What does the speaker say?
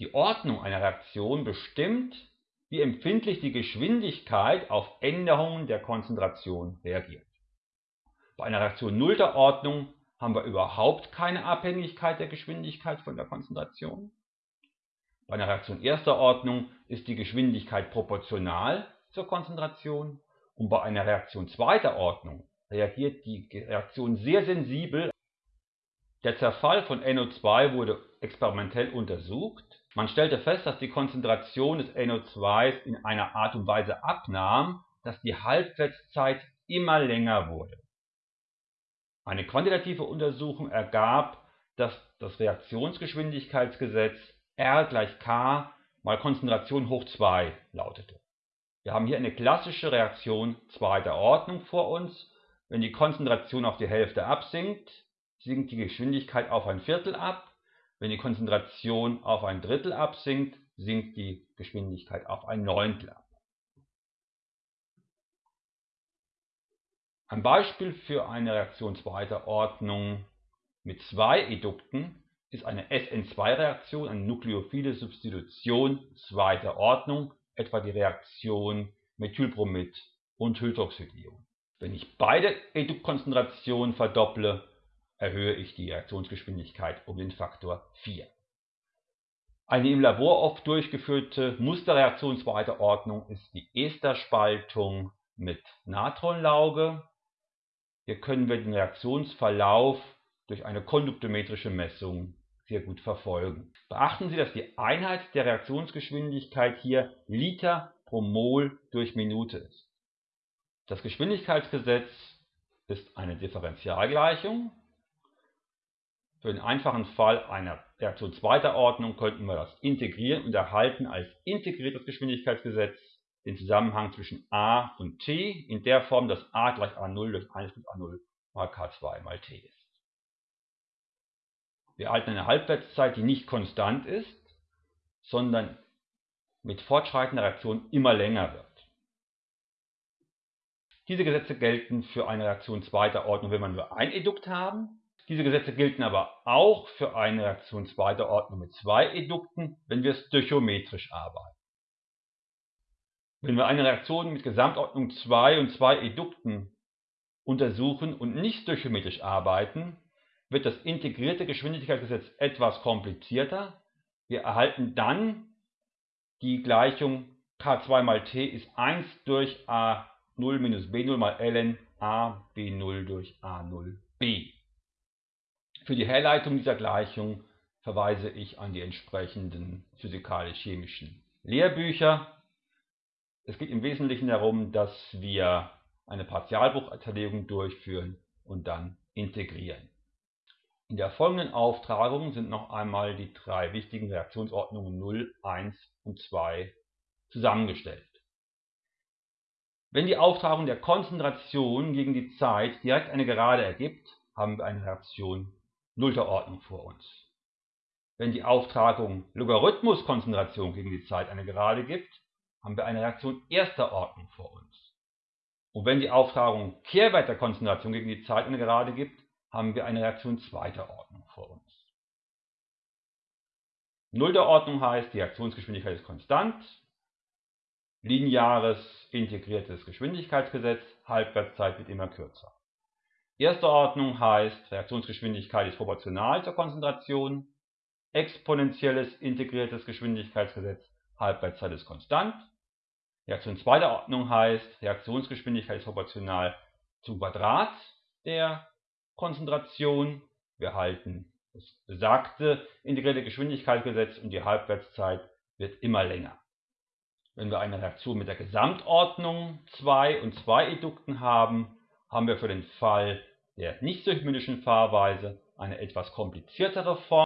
Die Ordnung einer Reaktion bestimmt, wie empfindlich die Geschwindigkeit auf Änderungen der Konzentration reagiert. Bei einer Reaktion nullter Ordnung haben wir überhaupt keine Abhängigkeit der Geschwindigkeit von der Konzentration. Bei einer Reaktion erster Ordnung ist die Geschwindigkeit proportional zur Konzentration und bei einer Reaktion zweiter Ordnung reagiert die Reaktion sehr sensibel. Der Zerfall von NO2 wurde experimentell untersucht. Man stellte fest, dass die Konzentration des NO2 in einer Art und Weise abnahm, dass die Halbwertszeit immer länger wurde. Eine quantitative Untersuchung ergab, dass das Reaktionsgeschwindigkeitsgesetz R gleich K mal Konzentration hoch 2 lautete. Wir haben hier eine klassische Reaktion zweiter Ordnung vor uns. Wenn die Konzentration auf die Hälfte absinkt, sinkt die Geschwindigkeit auf ein Viertel ab. Wenn die Konzentration auf ein Drittel absinkt, sinkt die Geschwindigkeit auf ein Neuntel ab. Ein Beispiel für eine Reaktion zweiter Ordnung mit zwei Edukten ist eine SN2-Reaktion, eine nukleophile Substitution zweiter Ordnung etwa die Reaktion Methylbromid und Hydroxidion. Wenn ich beide Eduktkonzentrationen verdopple, erhöhe ich die Reaktionsgeschwindigkeit um den Faktor 4. Eine im Labor oft durchgeführte Musterreaktion zweiter Ordnung ist die Esterspaltung mit Natronlauge. Hier können wir den Reaktionsverlauf durch eine konduktometrische Messung sehr gut verfolgen. Beachten Sie, dass die Einheit der Reaktionsgeschwindigkeit hier Liter pro Mol durch Minute ist. Das Geschwindigkeitsgesetz ist eine Differentialgleichung. Für den einfachen Fall einer Reaktion zweiter Ordnung könnten wir das integrieren und erhalten als integriertes Geschwindigkeitsgesetz den Zusammenhang zwischen a und t in der Form, dass a gleich a0 durch 1 plus a0 mal k2 mal t ist. Wir erhalten eine Halbwertszeit, die nicht konstant ist, sondern mit fortschreitender Reaktion immer länger wird. Diese Gesetze gelten für eine Reaktion zweiter Ordnung, wenn wir nur ein Edukt haben. Diese Gesetze gelten aber auch für eine Reaktion zweiter Ordnung mit zwei Edukten, wenn wir stöchiometrisch arbeiten. Wenn wir eine Reaktion mit Gesamtordnung 2 und 2 Edukten untersuchen und nicht stöchiometrisch arbeiten, wird das integrierte Geschwindigkeitsgesetz etwas komplizierter. Wir erhalten dann die Gleichung k2 mal t ist 1 durch a0 minus b0 mal ln a b0 durch a0b. Für die Herleitung dieser Gleichung verweise ich an die entsprechenden physikalisch-chemischen Lehrbücher. Es geht im Wesentlichen darum, dass wir eine Partialbruchzerlegung durchführen und dann integrieren. In der folgenden Auftragung sind noch einmal die drei wichtigen Reaktionsordnungen 0, 1 und 2 zusammengestellt. Wenn die Auftragung der Konzentration gegen die Zeit direkt eine Gerade ergibt, haben wir eine Reaktion nullter Ordnung vor uns. Wenn die Auftragung Logarithmuskonzentration gegen die Zeit eine Gerade gibt, haben wir eine Reaktion erster Ordnung vor uns. Und wenn die Auftragung Kehrwert der Konzentration gegen die Zeit eine Gerade gibt, haben wir eine Reaktion zweiter Ordnung vor uns. Nullter Ordnung heißt, die Reaktionsgeschwindigkeit ist konstant, lineares integriertes Geschwindigkeitsgesetz, Halbwertszeit wird immer kürzer. Erste Ordnung heißt, Reaktionsgeschwindigkeit ist proportional zur Konzentration, exponentielles integriertes Geschwindigkeitsgesetz, Halbwertszeit ist konstant. Reaktion zweiter Ordnung heißt, Reaktionsgeschwindigkeit ist proportional zum Quadrat der Konzentration. Wir halten das besagte integrierte Geschwindigkeitsgesetz und die Halbwertszeit wird immer länger. Wenn wir eine Reaktion mit der Gesamtordnung 2 und 2 Edukten haben, haben wir für den Fall der nicht-symmetrischen Fahrweise eine etwas kompliziertere Form